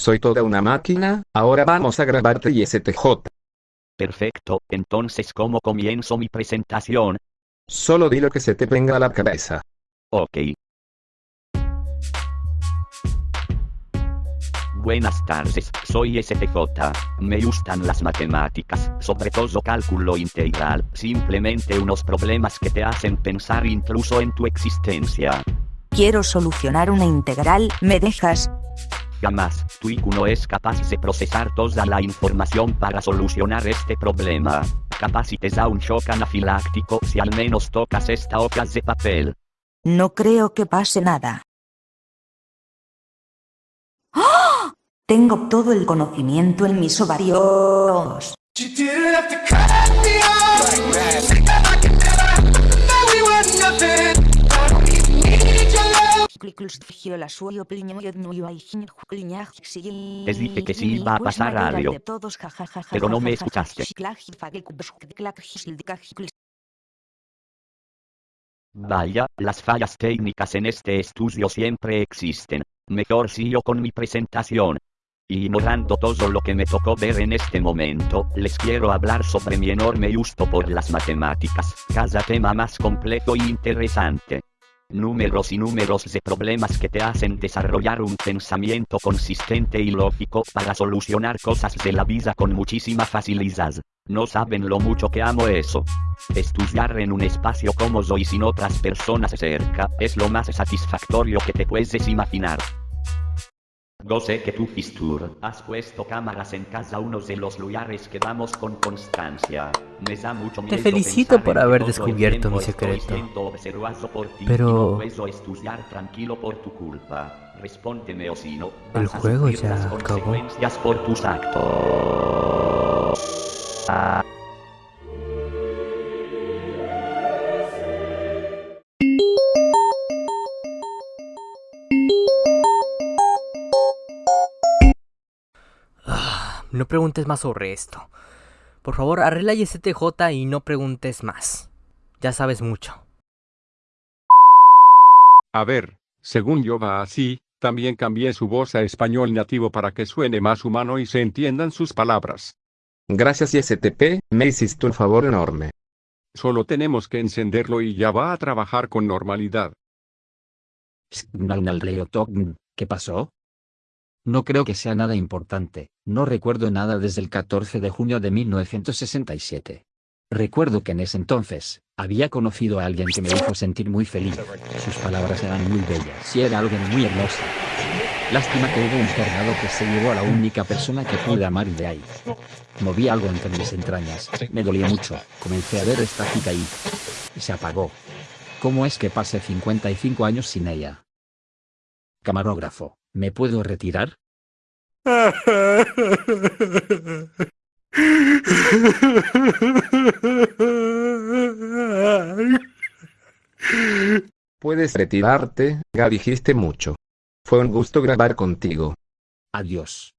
Soy toda una máquina, ahora vamos a grabarte y STJ. Perfecto, entonces ¿cómo comienzo mi presentación? Solo di lo que se te venga a la cabeza. Ok. Buenas tardes, soy STJ. Me gustan las matemáticas, sobre todo cálculo integral, simplemente unos problemas que te hacen pensar incluso en tu existencia. Quiero solucionar una integral, ¿me dejas? Jamás, tu IQ no es capaz de procesar toda la información para solucionar este problema. Capaz si te da un shock anafiláctico si al menos tocas esta hoja de papel. No creo que pase nada. ¡Ah! Tengo todo el conocimiento en mis ovarios. Les dije que sí iba a pasar algo. Pero no me escuchaste. Vaya, las fallas técnicas en este estudio siempre existen. Mejor sigo con mi presentación. Ignorando todo lo que me tocó ver en este momento, les quiero hablar sobre mi enorme gusto por las matemáticas, cada tema más complejo y interesante. Números y números de problemas que te hacen desarrollar un pensamiento consistente y lógico para solucionar cosas de la vida con muchísima facilidad. No saben lo mucho que amo eso. Estudiar en un espacio cómodo y sin otras personas cerca es lo más satisfactorio que te puedes imaginar. No sé que tú, Fistur, has puesto cámaras en cada uno de los lugares que vamos con constancia. Me da mucho miedo Te felicito por haber descubierto mi secreto. por ti Pero- y no estudiar tranquilo por tu culpa. Respóndeme o si no, El juego ya las acabó. consecuencias por tus actos. Ah. No preguntes más sobre esto. Por favor, arregla y STJ y no preguntes más. Ya sabes mucho. A ver, según yo va así, también cambié su voz a español nativo para que suene más humano y se entiendan sus palabras. Gracias ISTP, me hiciste un favor enorme. Solo tenemos que encenderlo y ya va a trabajar con normalidad. ¿Qué pasó? No creo que sea nada importante, no recuerdo nada desde el 14 de junio de 1967. Recuerdo que en ese entonces, había conocido a alguien que me hizo sentir muy feliz. Sus palabras eran muy bellas y era alguien muy hermosa. Lástima que hubo un tornado que se llevó a la única persona que pude amar de ahí. Moví algo entre mis entrañas, me dolía mucho, comencé a ver estática y... y se apagó. ¿Cómo es que pasé 55 años sin ella? Camarógrafo, ¿me puedo retirar? Puedes retirarte, ya dijiste mucho. Fue un gusto grabar contigo. Adiós.